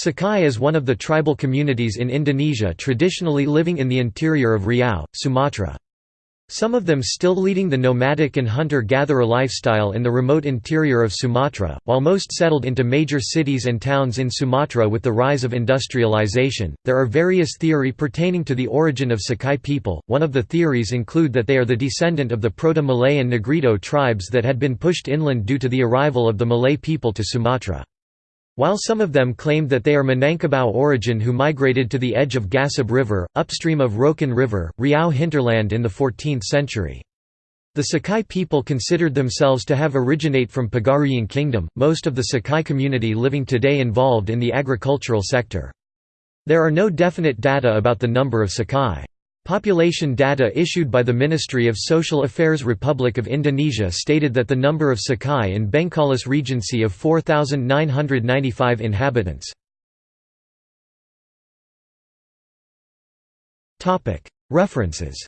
Sakai is one of the tribal communities in Indonesia traditionally living in the interior of Riau, Sumatra. Some of them still leading the nomadic and hunter-gatherer lifestyle in the remote interior of Sumatra, while most settled into major cities and towns in Sumatra with the rise of industrialization. There are various theory pertaining to the origin of Sakai people. One of the theories include that they are the descendant of the Proto-Malay and Negrito tribes that had been pushed inland due to the arrival of the Malay people to Sumatra. While some of them claimed that they are Minangkabau origin who migrated to the edge of Gasib River, upstream of Rokan River, Riau hinterland in the 14th century. The Sakai people considered themselves to have originate from Pagaruyung Kingdom, most of the Sakai community living today involved in the agricultural sector. There are no definite data about the number of Sakai. Population data issued by the Ministry of Social Affairs Republic of Indonesia stated that the number of Sakai in Bengkalis Regency of 4,995 inhabitants. References